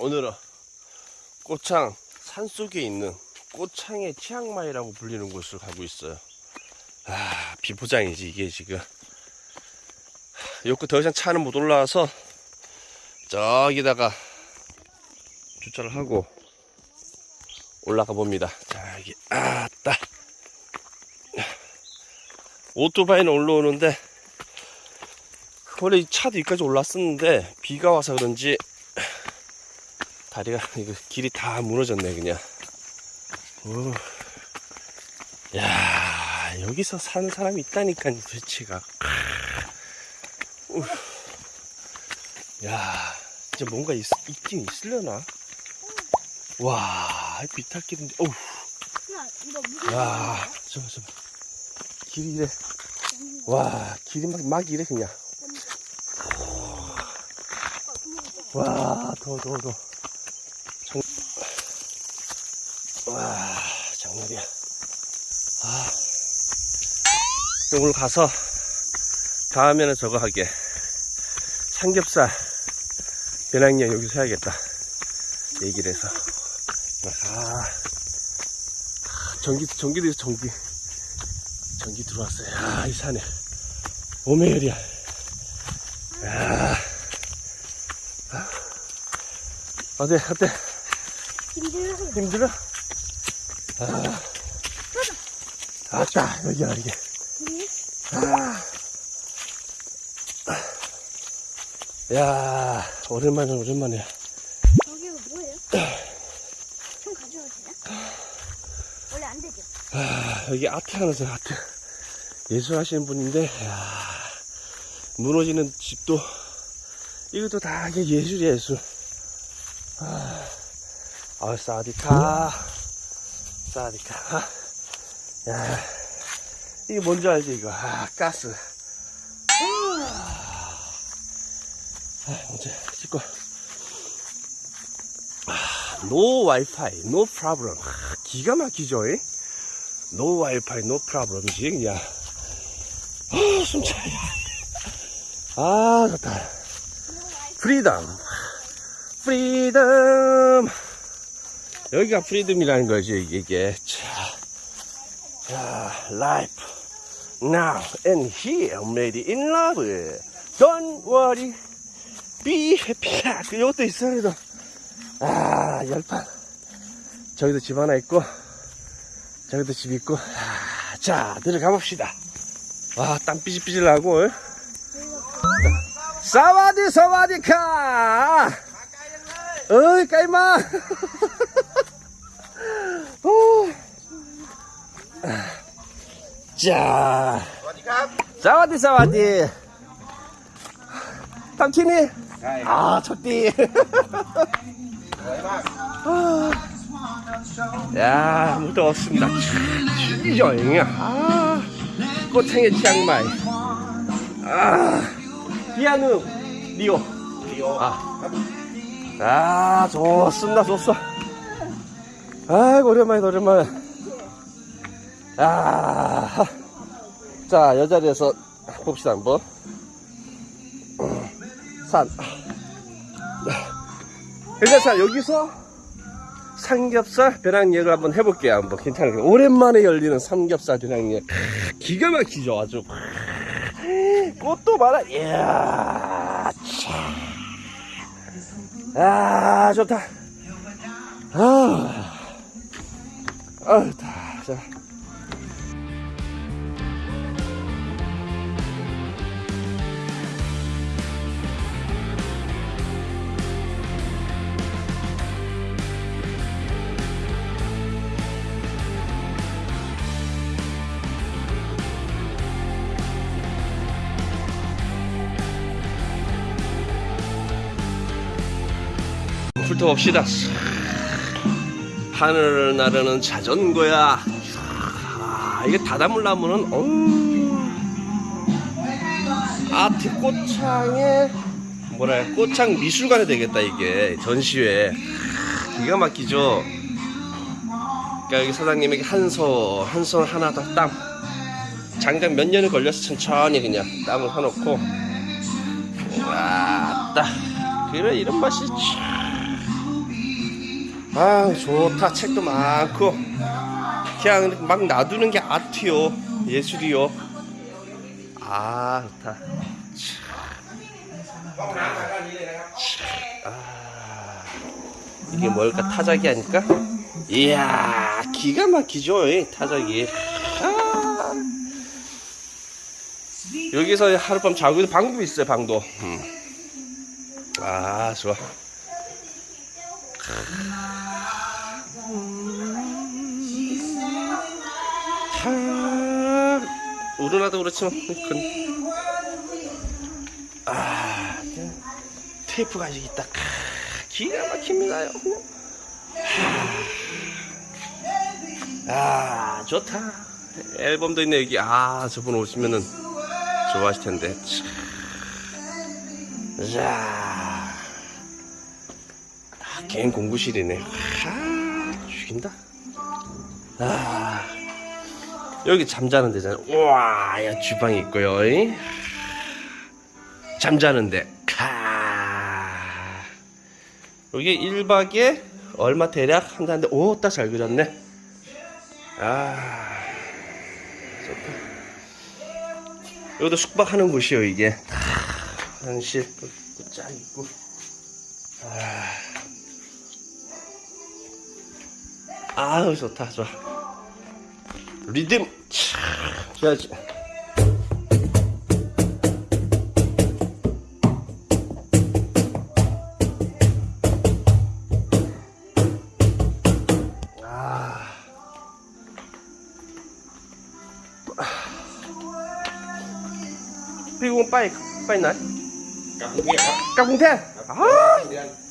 오늘은 꽃창 산속에 있는 꽃창의 치앙마이라고 불리는 곳을 가고 있어요. 아, 비포장이지 이게 지금. 여기 더 이상 차는 못 올라와서 저기다가 주차를 하고 올라가 봅니다. 자, 여기 아따. 오토바이는 올라오는데 원래 이 차도 여기까지 올랐었는데 비가 와서 그런지 다리가 이거 길이 다 무너졌네 그냥. 오. 야 여기서 사는 사람이 있다니까 도대체가. 우. 야 진짜 뭔가 있, 있긴 있으려나? 와 비탈길인데 어우 야, 저거 저거 길이 이래 와 길이 막, 막 이래 그냥 와 더워 더워 더워 장... 와 장난이야 아 오늘 가서 다음에는 저거 하게. 삼겹살 배낭여 여기서 해야겠다. 얘기를 해서. 아 전기 전기도 전기. 전기 들어왔어요. 아, 이 산에. 오메열이야 야. 어때 어때? 힘들어. 힘들어? 아, 아따 여기야 이게. 아. 야 오랜만에 오랜만이야. 여기가 뭐예요? 총 가져오세요? 원래 안 되죠? 아, 여기 아트 하면서 아트. 예술 하시는 분인데 야, 무너지는 집도 이것도 다 이게 예술이야 예술. 아, 아 사디카. 사디카. 야 이게 뭔지 알지 이거? 아 가스. 아, 먼저 찍고. 아, no Wi-Fi no problem 아, 기가 막히죠 이? no Wi-Fi no problem이지 그냥. 아 숨차야. 아 좋다. freedom freedom 여기가 freedom이라는 거지 이게. 자, 자 life now and here made in love. Don't worry. Be happy. 그 이것도 그래도. 아 열판. 저기도 집 하나 있고 저기도 집 있고. 아, 자 들어가 봅시다. 와땀 삐질삐질 나고 어? 사와디 사와디카! 어이 까이마! 오. 자. 사와디 사와디. 당친이. 아, 첫띠. 야, 아무도 없습니다. 여행이야. 아, 꽃행의 치앙마이. 아, 비아누, 리오. 리오. 아, 아 좋습니다, 좋소. 아이고, 오랜만이다, 오랜만에. 아, 자 여자리에서 봅시다 한번. 산. 일단 여기서 삼겹살 배낭여행을 한번 해볼게요 한번. 괜찮아요. 오랜만에 열리는 삼겹살 배낭여행. 크, 기가 막히죠 아주. 꽃도 많아. 이야 참. 아 좋다. 아, 아 좋다. 자. 훑어봅시다. 하늘을 나르는 자전거야. 아, 이게 다다물나무는, 어우. 아트 꽃창에, 뭐라, 꽃창 미술관에 되겠다, 이게. 전시회. 기가 막히죠? 그러니까 여기 사장님에게 한 손, 한 손 하나 더 땀. 장장 몇 년이 걸려서 천천히 그냥 땀을 사놓고. 와, 따. 그래, 이런 맛이 참. 아 좋다. 책도 많고. 그냥 막 놔두는 게 아트요. 예술이요. 아 좋다. 아, 이게 뭘까? 타작이 아닐까? 이야 기가 막히죠 이 타작이. 아. 여기서 하룻밤 자고 있는 방도 있어요 방도. 음. 아 좋아 하 우르나도 그렇지만 그, 아 테이프가 아직 있다. 크, 기가 막힙니다요 아 좋다. 앨범도 있네 여기. 아 저분 오시면은 좋아하실 텐데. 참. 자. 아, 개인 공부실이네. 아 죽인다. 아 여기 잠자는 데잖아. 우와 야 주방이 있고요. 이. 잠자는데. 카 여기 1박에 얼마 대략? 한다는데 오 딱 잘 그렸네. 아 좋다. 여기도 숙박하는 곳이요 이게. 아, 화장실 쫙 있고. 아. 아우 좋다 좋아 리듬 줘야지 Pi cũng bay bay nấy. Cặp cùng thiên. Cặp cùng thiên. À.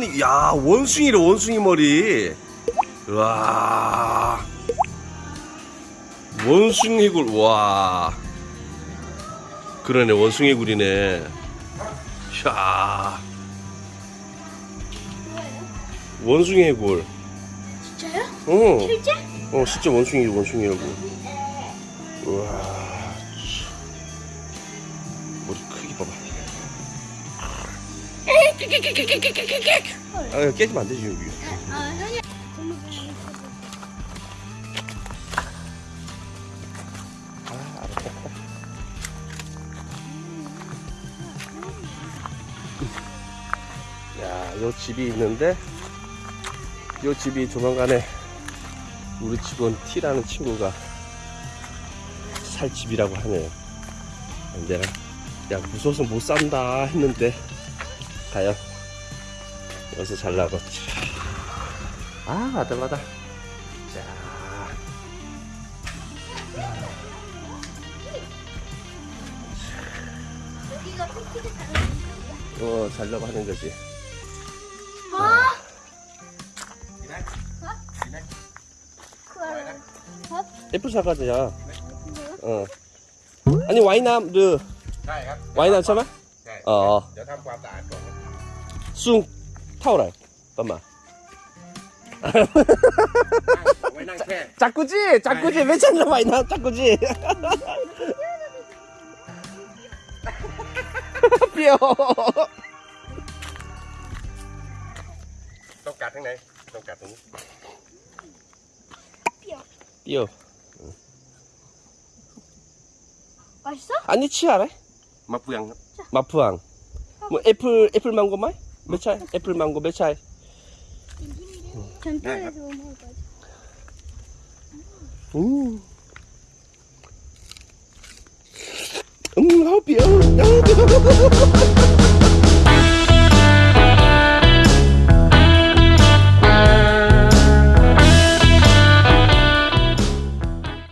봤더니 야 원숭이래 원숭이 머리. 와. 원숭이 굴 와. 그러네 원숭이 굴이네. 야. 원숭이 굴. 진짜요? 어, 실제? 어 진짜 원숭이 원숭이라고 우와 아 깨지면 안 되지 여기 아. 아, 알았다. 야, 요 집이 있는데, 요 집이 조만간에 우리 직원 T라는 친구가 살 집이라고 하네요. 내가, 야, 무서워서 못 산다 했는데, 가요 여기서 잘 나갔지 아 아들마다 자 어, 잘나가 하는 거지. 아! 예쁜 사과지야. 어. 아니 와이남 르 와이남 참아? 어. 어. เดี๋ยวทำความสะอาดก่อนครับ 숭 타오라. 잠깐만. เอาไว้นั่งแช่ 자꾸지, 자꾸지 왜 찾는 와이남 자꾸지. 삐어. ต้องกัดทั้งไหนต้องกัดตรงนี้ 삐어. 맛있어? 아니 치아래? มะเฟืองครับ 마프왕. 뭐 애플 애플 망고 마이? 몇 차이? 애플 망고 몇 차이? 전투에서 못 먹을 거지. 음. 음, 아우 귀여워. 아우 귀여워.